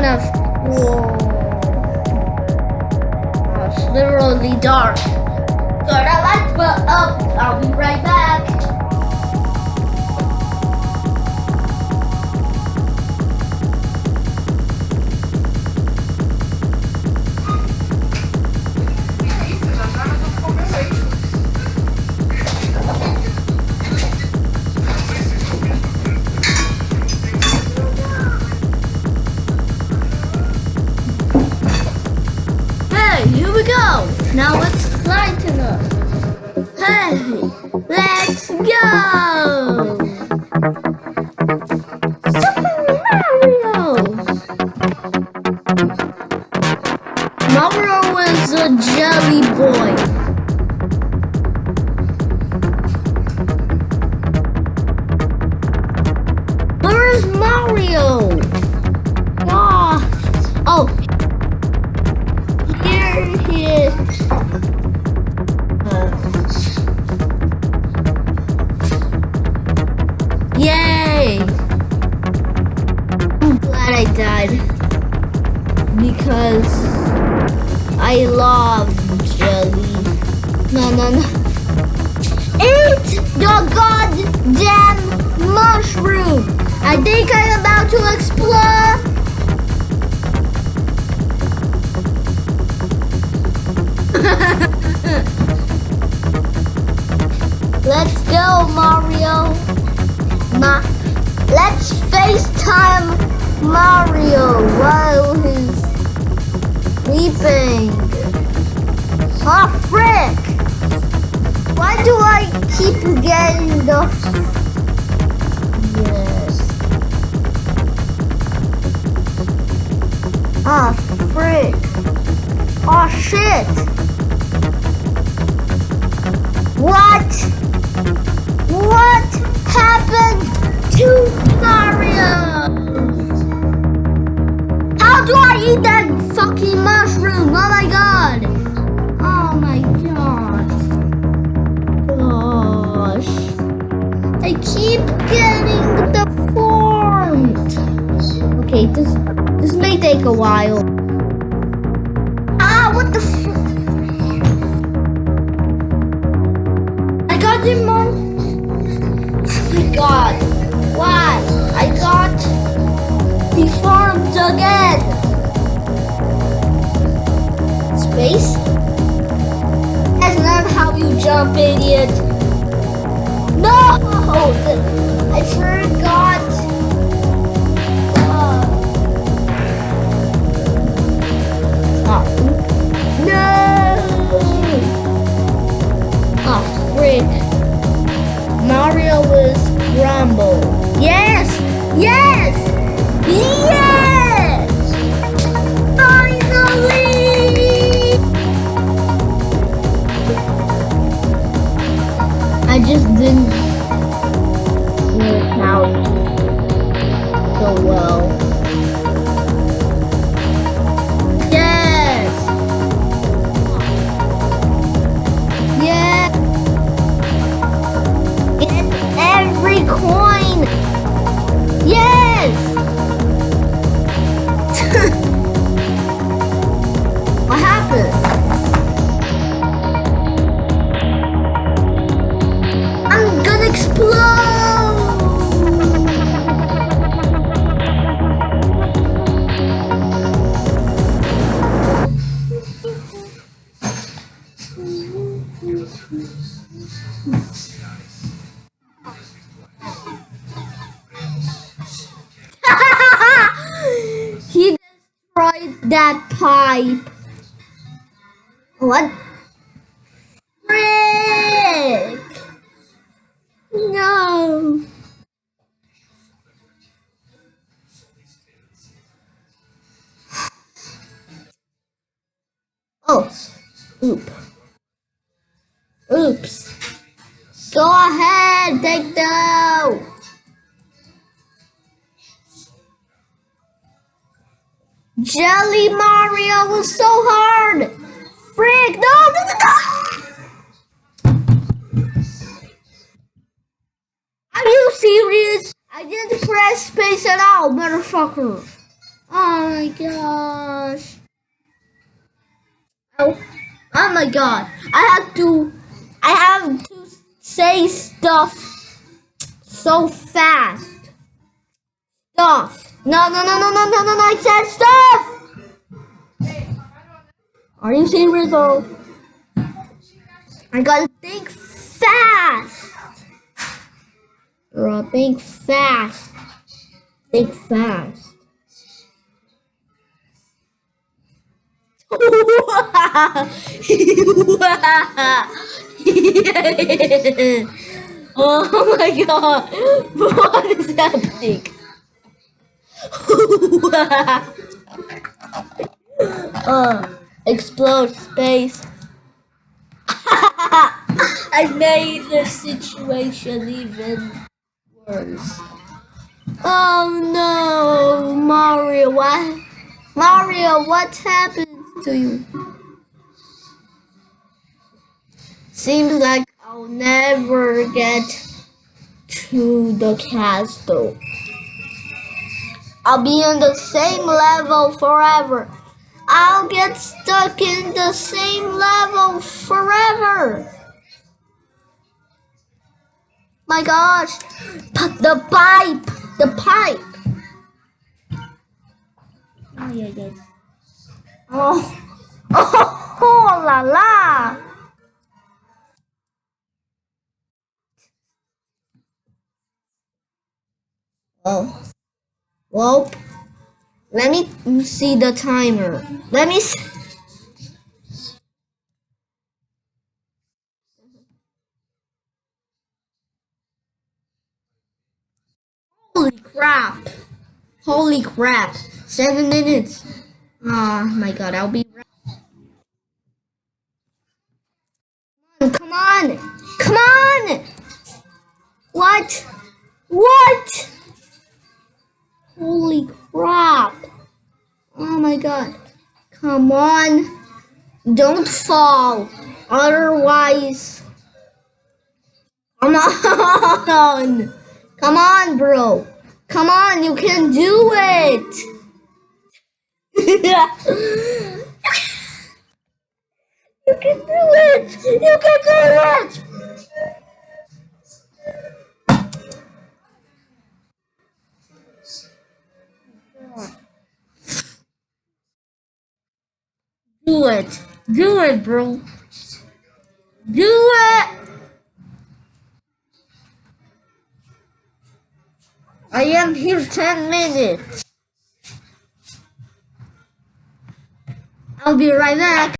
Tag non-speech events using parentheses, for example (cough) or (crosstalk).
kind of cool. It's literally dark. Got a light but up. Um, I'll um, be right back. Now let's lighten up. Hey, let's go. Died. Because I love jelly. No, no, no. Eat the goddamn mushroom! I think I'm about to explode! (laughs) Let's go, Mario. Ma Let's FaceTime Mario while he's sleeping. Ah, frick! Why do I keep getting the... Yes. Ah, frick. Oh, shit! What? What happened to Mario? Okay, this this may take a while. Ah, what the f- I got him on. Oh my god. Why? I got deformed again. Space? That's not how you jump, idiot. No! I forgot. Uh, destroyed that pipe. What? Frick! No. Oh, oop. Oops. Go ahead, take the. Jelly Mario was so hard. Frick! No, no, no, no! Are you serious? I didn't press space at all, motherfucker. Oh my gosh. Oh, oh my god. I have to I have to say stuff so fast. Stuff. No, no, no, no, no, no, no, no. I said stuff. Are you serious though? I gotta think fast. Bro, think fast. Think fast. (laughs) oh my god. (laughs) What is happening? (laughs) uh, explode space. (laughs) I made the situation even worse. Oh no, Mario, what? Mario, what happened to you? Seems like I'll never get to the castle. I'll be on the same level forever. I'll get stuck in the same level forever. My gosh, but the pipe, the pipe. Oh yeah, yeah. Oh, oh, (laughs) oh la la. Oh, well, let me see the timer. Let me see. Holy crap. Holy crap. Seven minutes. Oh my god, I'll be right. Come on. Come on. What? What? Holy crap. Oh my god. Come on. Don't fall. Otherwise. Come on. Come on, bro. Come on, you can do it. (laughs) you can do it. You can do it. Do it, bro. Do it. I am here 10 minutes. I'll be right back.